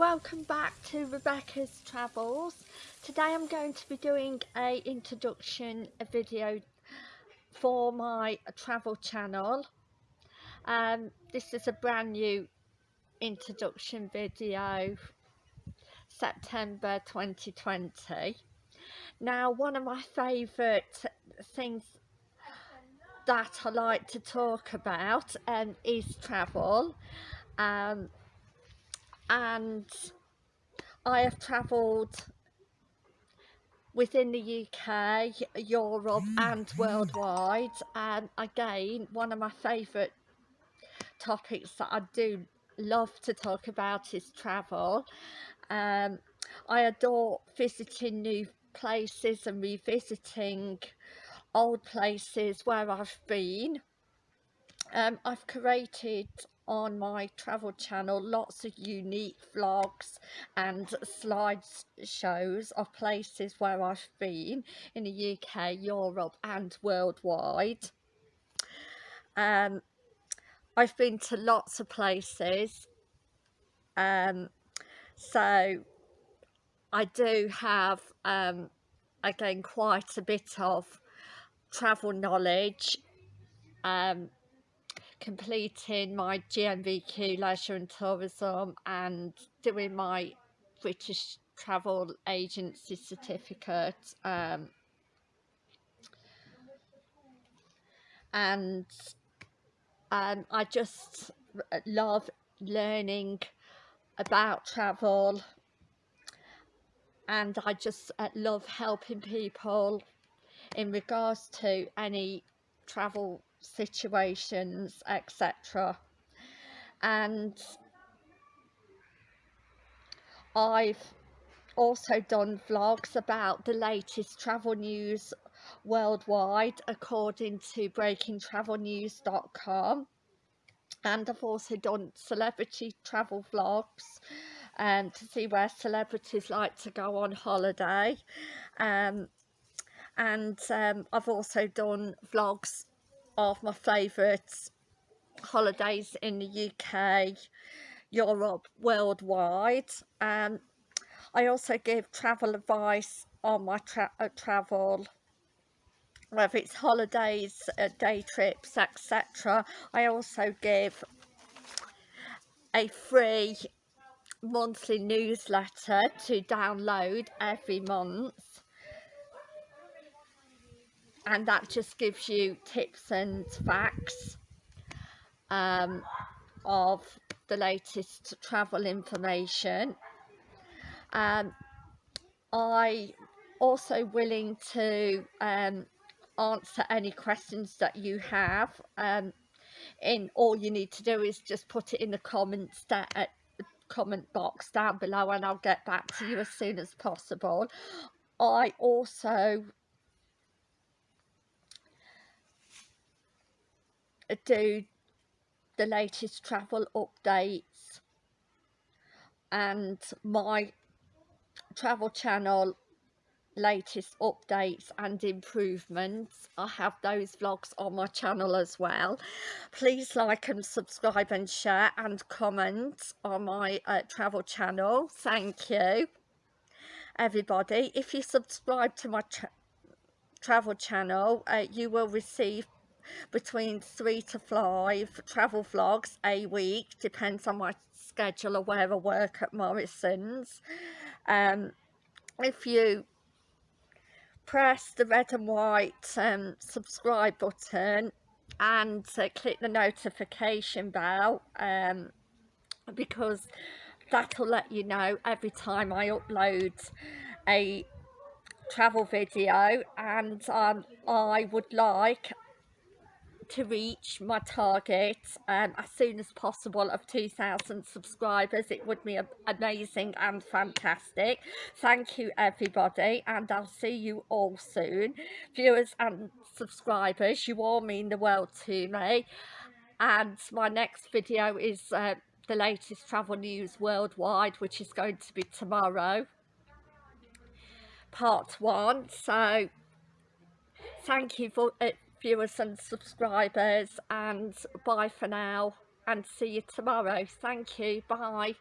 welcome back to Rebecca's Travels. Today I'm going to be doing a introduction a video for my travel channel. Um, this is a brand new introduction video, September 2020. Now one of my favourite things that I like to talk about um, is travel. Um, and I have travelled within the UK, Europe and worldwide and again one of my favourite topics that I do love to talk about is travel. Um, I adore visiting new places and revisiting old places where I've been. Um, I've created on my travel channel lots of unique vlogs and slideshows of places where I've been in the UK, Europe and worldwide. Um, I've been to lots of places um, so I do have um, again quite a bit of travel knowledge um, completing my GNVQ leisure and tourism and doing my British travel agency certificate um, and um, I just love learning about travel and I just uh, love helping people in regards to any travel situations etc and I've also done vlogs about the latest travel news worldwide according to breakingtravelnews.com and I've also done celebrity travel vlogs um, to see where celebrities like to go on holiday. Um, and um, I've also done vlogs of my favourite holidays in the UK, Europe, worldwide. Um, I also give travel advice on my tra uh, travel, whether it's holidays, uh, day trips, etc. I also give a free monthly newsletter to download every month and that just gives you tips and facts um, of the latest travel information. Um, I also willing to um, answer any questions that you have um, in all you need to do is just put it in the comments that uh, comment box down below and I'll get back to you as soon as possible. I also do the latest travel updates. And my travel channel latest updates and improvements. I have those vlogs on my channel as well. Please like and subscribe and share and comment on my uh, travel channel. Thank you. Everybody if you subscribe to my tra travel channel uh, you will receive between three to five travel vlogs a week depends on my schedule or where I work at Morrison's. Um, if you press the red and white um, subscribe button and uh, click the notification bell um, because that'll let you know every time I upload a travel video. And um, I would like to reach my target um, as soon as possible of 2,000 subscribers. It would be amazing and fantastic. Thank you everybody and I'll see you all soon. Viewers and subscribers, you all mean the world to me. And my next video is uh, the latest travel news worldwide, which is going to be tomorrow. Part one. So thank you for uh, viewers and subscribers and bye for now and see you tomorrow. Thank you. Bye